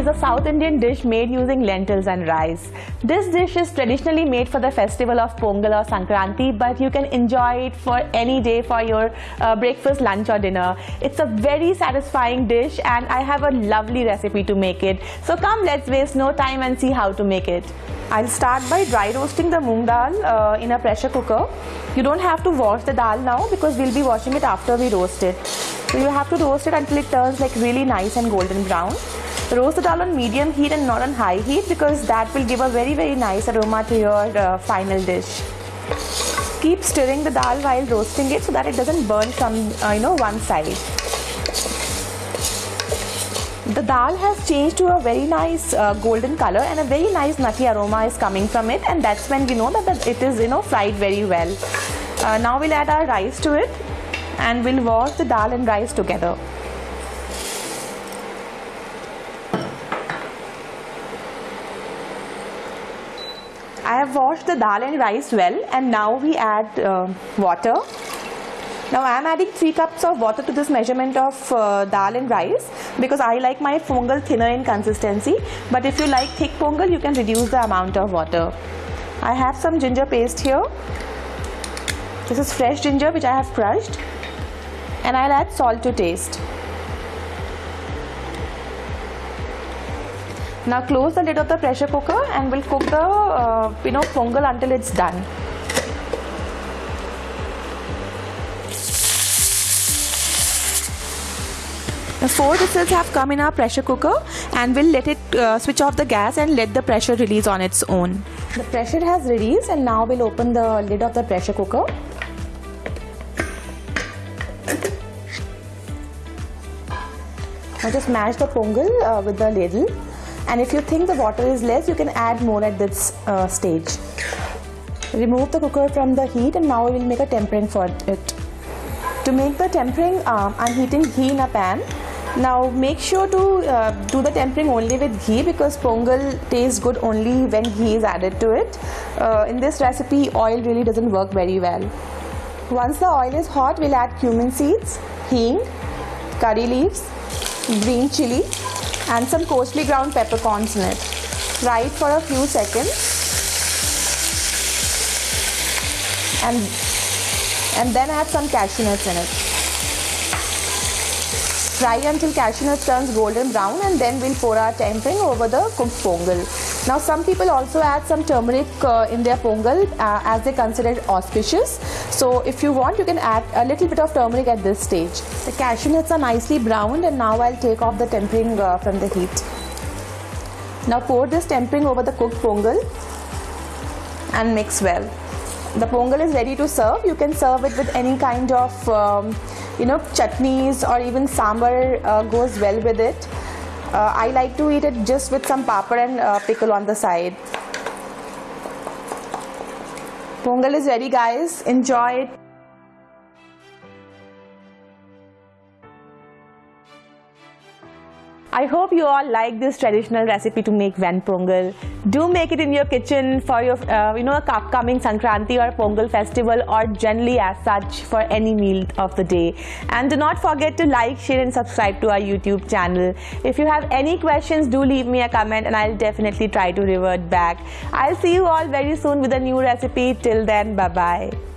is a South Indian dish made using lentils and rice. This dish is traditionally made for the festival of Pongal or Sankranti, but you can enjoy it for any day for your uh, breakfast, lunch or dinner. It's a very satisfying dish and I have a lovely recipe to make it. So come let's waste no time and see how to make it. I'll start by dry roasting the moong dal uh, in a pressure cooker. You don't have to wash the dal now because we'll be washing it after we roast it. So you have to roast it until it turns like really nice and golden brown. Roast the dal on medium heat and not on high heat because that will give a very very nice aroma to your uh, final dish. Keep stirring the dal while roasting it so that it doesn't burn from uh, you know one side. The dal has changed to a very nice uh, golden color and a very nice nutty aroma is coming from it and that's when we know that, that it is you know fried very well. Uh, now we'll add our rice to it and we'll wash the dal and rice together. I have washed the dal and rice well and now we add uh, water. Now I am adding 3 cups of water to this measurement of uh, dal and rice because I like my pongal thinner in consistency but if you like thick pongal you can reduce the amount of water. I have some ginger paste here. This is fresh ginger which I have crushed and I'll add salt to taste. Now close the lid of the pressure cooker and we'll cook the uh, you know pongal until it's done. The four whistles have come in our pressure cooker and we'll let it uh, switch off the gas and let the pressure release on its own. The pressure has released and now we'll open the lid of the pressure cooker. Now just mash the pongal uh, with the ladle and if you think the water is less you can add more at this uh, stage. Remove the cooker from the heat and now we will make a tempering for it. To make the tempering um, I'm heating ghee in a pan. Now make sure to uh, do the tempering only with ghee because pongal tastes good only when ghee is added to it. Uh, in this recipe oil really doesn't work very well. Once the oil is hot we'll add cumin seeds, hing, curry leaves, green chili and some coarsely ground peppercorns in it. Fry it for a few seconds and, and then add some cashew nuts in it. Fry until cashew nuts turns golden brown and then we'll pour our tempering over the cooked pongal. Now some people also add some turmeric uh, in their pongal uh, as they consider it auspicious. So if you want you can add a little bit of turmeric at this stage. The cashew nuts are nicely browned and now I'll take off the tempering uh, from the heat. Now pour this tempering over the cooked pongal and mix well. The pongal is ready to serve. You can serve it with any kind of um, you know chutneys or even sambar uh, goes well with it. Uh, I like to eat it just with some papad and uh, pickle on the side. Pongal is ready guys. Enjoy it. I hope you all like this traditional recipe to make Ven Pongal. Do make it in your kitchen for your, uh, you know, upcoming Sankranti or Pongal festival or generally as such for any meal of the day. And do not forget to like, share and subscribe to our YouTube channel. If you have any questions, do leave me a comment and I'll definitely try to revert back. I'll see you all very soon with a new recipe. Till then, bye-bye.